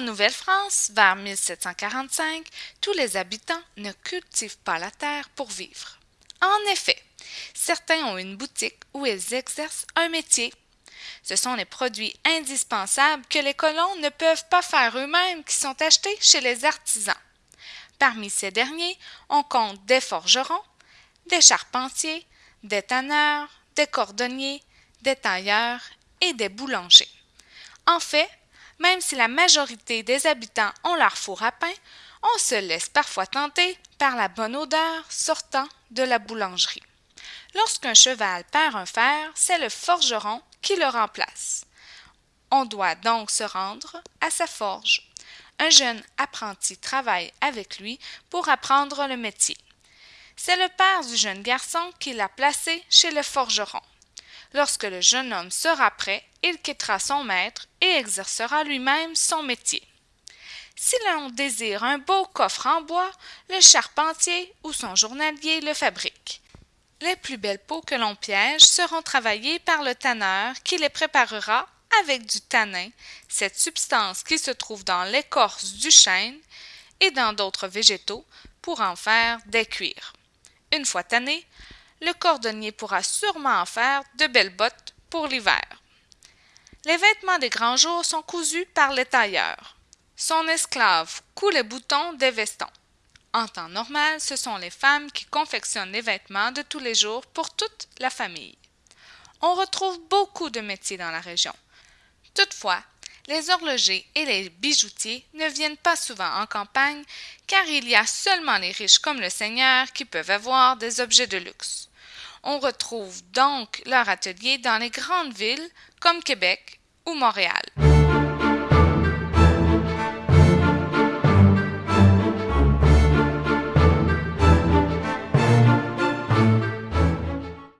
Nouvelle-France, vers 1745, tous les habitants ne cultivent pas la terre pour vivre. En effet, certains ont une boutique où ils exercent un métier. Ce sont les produits indispensables que les colons ne peuvent pas faire eux-mêmes qui sont achetés chez les artisans. Parmi ces derniers, on compte des forgerons, des charpentiers, des tanneurs, des cordonniers, des tailleurs et des boulangers. En fait, même si la majorité des habitants ont leur four à pain, on se laisse parfois tenter par la bonne odeur sortant de la boulangerie. Lorsqu'un cheval perd un fer, c'est le forgeron qui le remplace. On doit donc se rendre à sa forge. Un jeune apprenti travaille avec lui pour apprendre le métier. C'est le père du jeune garçon qui l'a placé chez le forgeron. Lorsque le jeune homme sera prêt, il quittera son maître et exercera lui-même son métier. Si l'on désire un beau coffre en bois, le charpentier ou son journalier le fabrique. Les plus belles peaux que l'on piège seront travaillées par le tanneur qui les préparera avec du tanin, cette substance qui se trouve dans l'écorce du chêne et dans d'autres végétaux, pour en faire des cuirs. Une fois tanné, le cordonnier pourra sûrement en faire de belles bottes pour l'hiver. Les vêtements des grands jours sont cousus par les tailleurs. Son esclave coud les boutons des vestons. En temps normal, ce sont les femmes qui confectionnent les vêtements de tous les jours pour toute la famille. On retrouve beaucoup de métiers dans la région. Toutefois, les horlogers et les bijoutiers ne viennent pas souvent en campagne, car il y a seulement les riches comme le seigneur qui peuvent avoir des objets de luxe. On retrouve donc leur atelier dans les grandes villes comme Québec ou Montréal.